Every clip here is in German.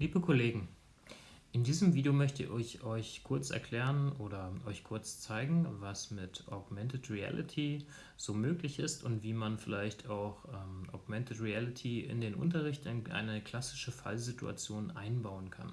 Liebe Kollegen, in diesem Video möchte ich euch kurz erklären oder euch kurz zeigen, was mit Augmented Reality so möglich ist und wie man vielleicht auch ähm, Augmented Reality in den Unterricht in eine klassische Fallsituation einbauen kann.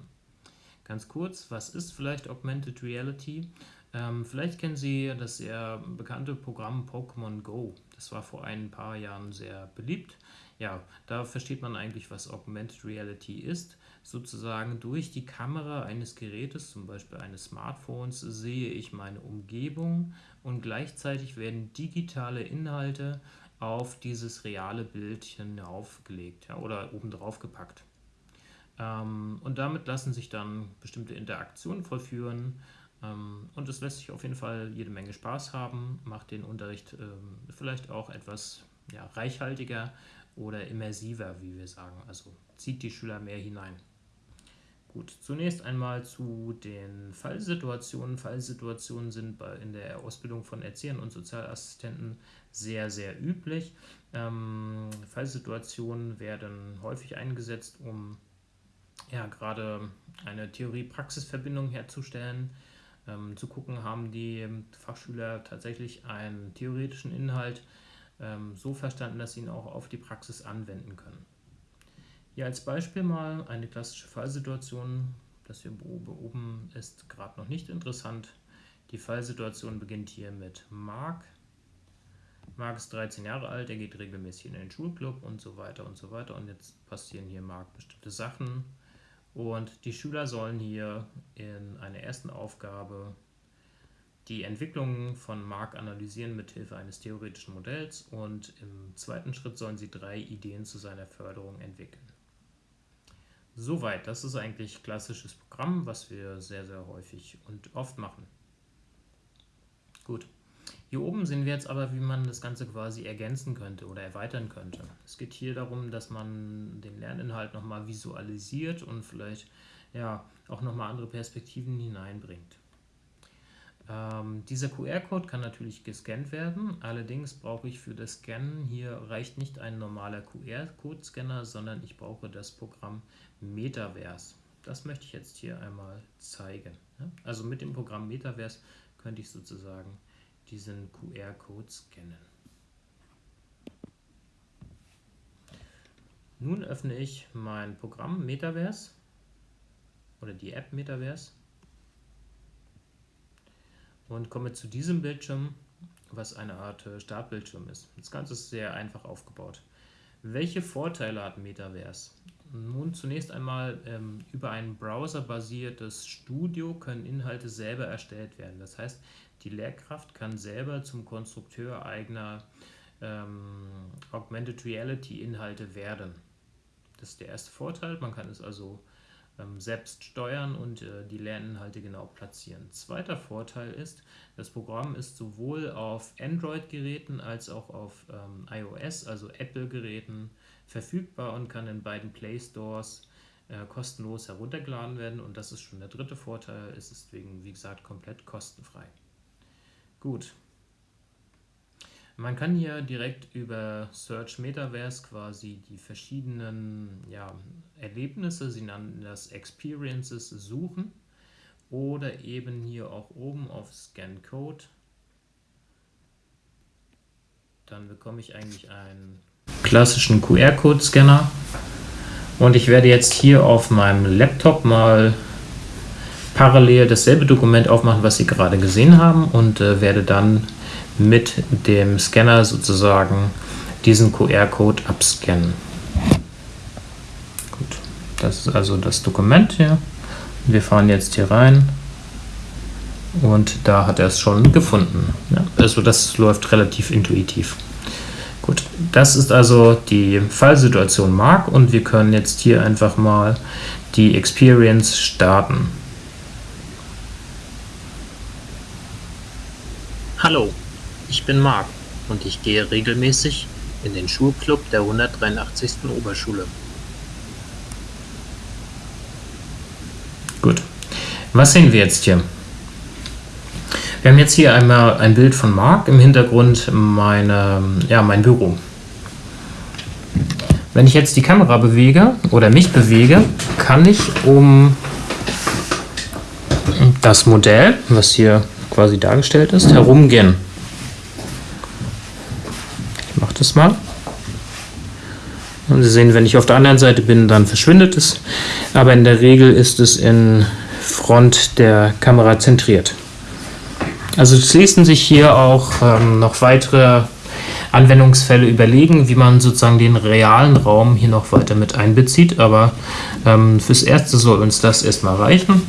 Ganz kurz, was ist vielleicht Augmented Reality? Ähm, vielleicht kennen Sie das sehr bekannte Programm Pokémon Go. Das war vor ein paar Jahren sehr beliebt. Ja, da versteht man eigentlich, was Augmented Reality ist. Sozusagen durch die Kamera eines Gerätes, zum Beispiel eines Smartphones, sehe ich meine Umgebung und gleichzeitig werden digitale Inhalte auf dieses reale Bildchen aufgelegt ja, oder obendrauf gepackt. Ähm, und damit lassen sich dann bestimmte Interaktionen vollführen ähm, und es lässt sich auf jeden Fall jede Menge Spaß haben, macht den Unterricht ähm, vielleicht auch etwas ja, reichhaltiger oder immersiver, wie wir sagen, also zieht die Schüler mehr hinein. Gut, zunächst einmal zu den Fallsituationen. Fallsituationen sind in der Ausbildung von Erziehern und Sozialassistenten sehr, sehr üblich. Ähm, Fallsituationen werden häufig eingesetzt, um ja, gerade eine Theorie-Praxis-Verbindung herzustellen ähm, zu gucken, haben die Fachschüler tatsächlich einen theoretischen Inhalt ähm, so verstanden, dass sie ihn auch auf die Praxis anwenden können. Hier als Beispiel mal eine klassische Fallsituation, das wir beoben, ist gerade noch nicht interessant. Die Fallsituation beginnt hier mit Marc. Marc ist 13 Jahre alt, er geht regelmäßig in den Schulclub und so weiter und so weiter. Und jetzt passieren hier Marc bestimmte Sachen. Und die Schüler sollen hier in einer ersten Aufgabe die Entwicklung von Mark analysieren mit Hilfe eines theoretischen Modells und im zweiten Schritt sollen sie drei Ideen zu seiner Förderung entwickeln. Soweit, das ist eigentlich klassisches Programm, was wir sehr, sehr häufig und oft machen. Gut. Hier oben sehen wir jetzt aber, wie man das Ganze quasi ergänzen könnte oder erweitern könnte. Es geht hier darum, dass man den Lerninhalt nochmal visualisiert und vielleicht ja, auch nochmal andere Perspektiven hineinbringt. Ähm, dieser QR-Code kann natürlich gescannt werden, allerdings brauche ich für das Scannen, hier reicht nicht ein normaler QR-Code-Scanner, sondern ich brauche das Programm Metaverse. Das möchte ich jetzt hier einmal zeigen. Also mit dem Programm Metaverse könnte ich sozusagen diesen QR-Code scannen. Nun öffne ich mein Programm Metaverse oder die App Metaverse und komme zu diesem Bildschirm, was eine Art äh, Startbildschirm ist. Das Ganze ist sehr einfach aufgebaut. Welche Vorteile hat Metaverse? Nun zunächst einmal ähm, über ein browserbasiertes Studio können Inhalte selber erstellt werden. Das heißt, die Lehrkraft kann selber zum Konstrukteur eigener ähm, Augmented Reality Inhalte werden. Das ist der erste Vorteil. Man kann es also selbst steuern und äh, die Lerninhalte genau platzieren. Zweiter Vorteil ist, das Programm ist sowohl auf Android-Geräten als auch auf ähm, iOS, also Apple-Geräten, verfügbar und kann in beiden Play Stores äh, kostenlos heruntergeladen werden. Und das ist schon der dritte Vorteil, es ist deswegen, wie gesagt, komplett kostenfrei. Gut. Man kann hier direkt über Search Metaverse quasi die verschiedenen ja, Erlebnisse, sie nennen das Experiences, suchen oder eben hier auch oben auf Scan Code. Dann bekomme ich eigentlich einen klassischen QR-Code-Scanner und ich werde jetzt hier auf meinem Laptop mal parallel dasselbe Dokument aufmachen, was Sie gerade gesehen haben und äh, werde dann mit dem Scanner sozusagen diesen QR-Code abscannen. Gut, das ist also das Dokument hier. Wir fahren jetzt hier rein und da hat er es schon gefunden. Ja, also das läuft relativ intuitiv. Gut, das ist also die Fallsituation Mark und wir können jetzt hier einfach mal die Experience starten. Hallo, ich bin Marc und ich gehe regelmäßig in den Schulclub der 183. Oberschule. Gut, was sehen wir jetzt hier? Wir haben jetzt hier einmal ein Bild von Marc, im Hintergrund meine, ja, mein Büro. Wenn ich jetzt die Kamera bewege oder mich bewege, kann ich um das Modell, was hier quasi dargestellt ist, herumgehen. Ich mache das mal. Und Sie sehen, wenn ich auf der anderen Seite bin, dann verschwindet es. Aber in der Regel ist es in Front der Kamera zentriert. Also es ließen sich hier auch ähm, noch weitere Anwendungsfälle überlegen, wie man sozusagen den realen Raum hier noch weiter mit einbezieht. Aber ähm, fürs Erste soll uns das erstmal reichen.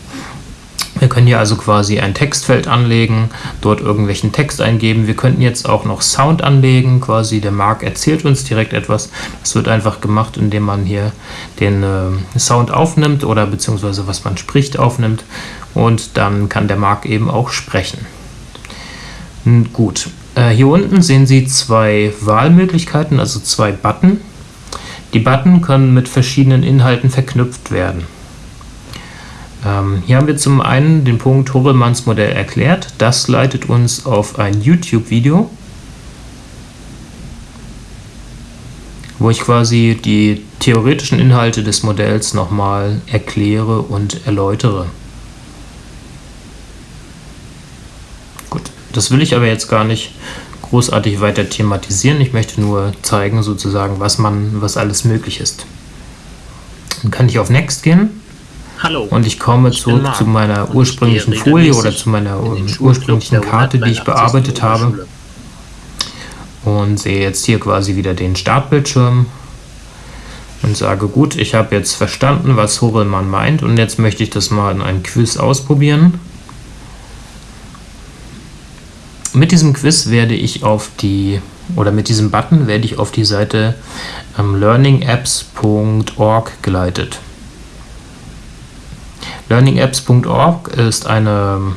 Wir können hier also quasi ein Textfeld anlegen, dort irgendwelchen Text eingeben. Wir könnten jetzt auch noch Sound anlegen, quasi der Mark erzählt uns direkt etwas. Das wird einfach gemacht, indem man hier den äh, Sound aufnimmt oder beziehungsweise was man spricht aufnimmt und dann kann der Mark eben auch sprechen. Gut, äh, hier unten sehen Sie zwei Wahlmöglichkeiten, also zwei Button. Die Button können mit verschiedenen Inhalten verknüpft werden. Ähm, hier haben wir zum einen den Punkt Horelmanns Modell erklärt. Das leitet uns auf ein YouTube-Video, wo ich quasi die theoretischen Inhalte des Modells nochmal erkläre und erläutere. Das will ich aber jetzt gar nicht großartig weiter thematisieren. Ich möchte nur zeigen, sozusagen, was man, was alles möglich ist. Dann kann ich auf Next gehen. Hallo. Und ich komme ich zurück zu meiner ursprünglichen Folie oder zu meiner ursprünglichen Karte, die ich bearbeitet habe. Und sehe jetzt hier quasi wieder den Startbildschirm und sage, gut, ich habe jetzt verstanden, was Horelmann meint und jetzt möchte ich das mal in einem Quiz ausprobieren. Mit diesem Quiz werde ich auf die, oder mit diesem Button werde ich auf die Seite ähm, learningapps.org geleitet. Learningapps.org ist eine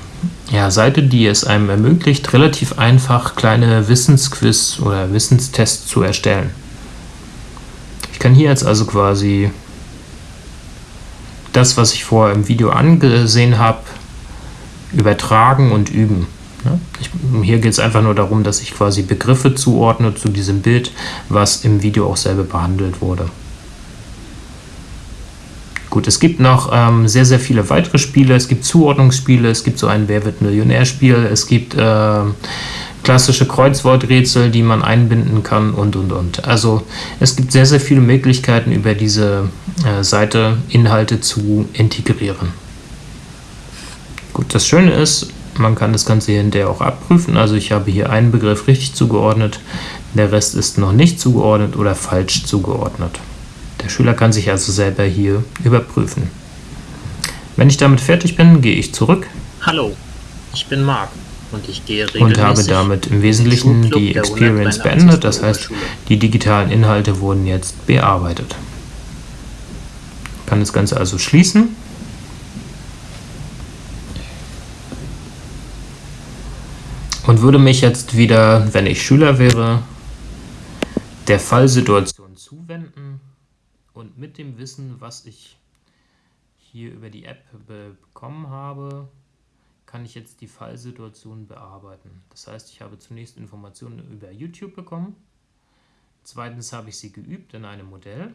ja, Seite, die es einem ermöglicht, relativ einfach kleine Wissensquiz oder Wissenstests zu erstellen. Ich kann hier jetzt also quasi das, was ich vorher im Video angesehen habe, übertragen und üben. Ich, hier geht es einfach nur darum, dass ich quasi Begriffe zuordne zu diesem Bild, was im Video auch selber behandelt wurde. Gut, es gibt noch ähm, sehr, sehr viele weitere Spiele. Es gibt Zuordnungsspiele, es gibt so ein Wer wird Millionär-Spiel, es gibt äh, klassische Kreuzworträtsel, die man einbinden kann und, und, und. Also es gibt sehr, sehr viele Möglichkeiten, über diese äh, Seite Inhalte zu integrieren. Gut, das Schöne ist, man kann das Ganze hinterher auch abprüfen. Also ich habe hier einen Begriff richtig zugeordnet, der Rest ist noch nicht zugeordnet oder falsch zugeordnet. Der Schüler kann sich also selber hier überprüfen. Wenn ich damit fertig bin, gehe ich zurück. Hallo, ich bin Marc und ich gehe regelmäßig und habe damit im Wesentlichen die Experience beendet. Das heißt, die digitalen Inhalte wurden jetzt bearbeitet. Ich kann das Ganze also schließen. und würde mich jetzt wieder, wenn ich Schüler wäre, der Fallsituation zuwenden und mit dem Wissen, was ich hier über die App bekommen habe, kann ich jetzt die Fallsituation bearbeiten. Das heißt, ich habe zunächst Informationen über YouTube bekommen, zweitens habe ich sie geübt in einem Modell,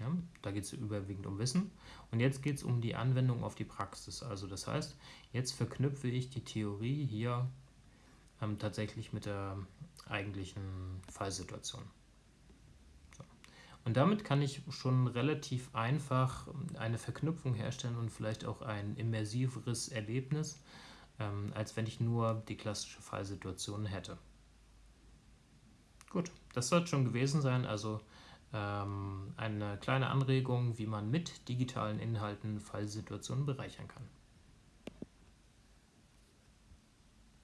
ja, da geht es überwiegend um Wissen. Und jetzt geht es um die Anwendung auf die Praxis. Also das heißt, jetzt verknüpfe ich die Theorie hier ähm, tatsächlich mit der eigentlichen Fallsituation. Und damit kann ich schon relativ einfach eine Verknüpfung herstellen und vielleicht auch ein immersiveres Erlebnis, ähm, als wenn ich nur die klassische Fallsituation hätte. Gut, das soll schon gewesen sein. Also ähm, eine kleine Anregung, wie man mit digitalen Inhalten Fallsituationen bereichern kann.